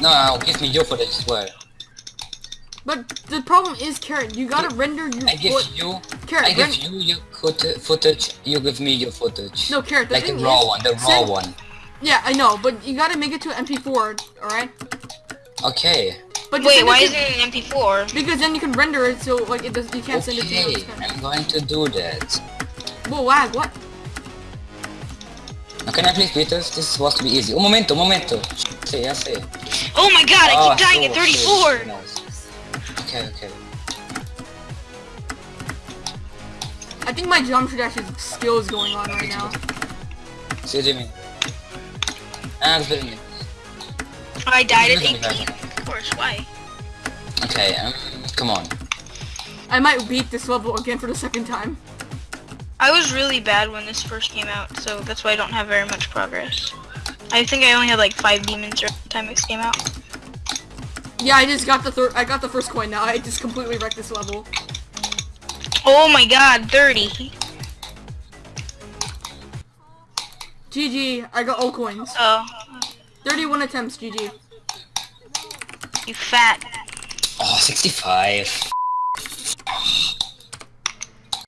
No, no, give me your footage as well. But the problem is, Carrot, you gotta render your I give you, Carrot, I give ren- you your foot- footage, you give me your footage. No, Carrot, the like the raw is, one, the raw send- one. Yeah, I know, but you gotta make it to an MP4, alright? Okay. But Wait, why it is to- it an MP4? Because then you can render it so like it does, you can't send it to Okay, you. I'm going to do that. Whoa, lag, what? Now, can I please beat this? This is supposed to be easy. Un momento, un momento. Sí, ya sé. Oh my god, I Ah, keep dying at 34! nice. Okay, okay. I think my jump dash is skill is going on right now. See Jimmy. Ah, it's better me. I died at 18. Of course, why? Okay, um, come on. I might beat this level again for the second time. I was really bad when this first came out, so that's why I don't have very much progress. I think I only had like five demons around the time this came out. Yeah, I just got the third. I got the first coin now. I just completely wrecked this level. Oh my god, 30. GG, I got all coins. Oh, 31 attempts, GG. you fat. Oh, 65.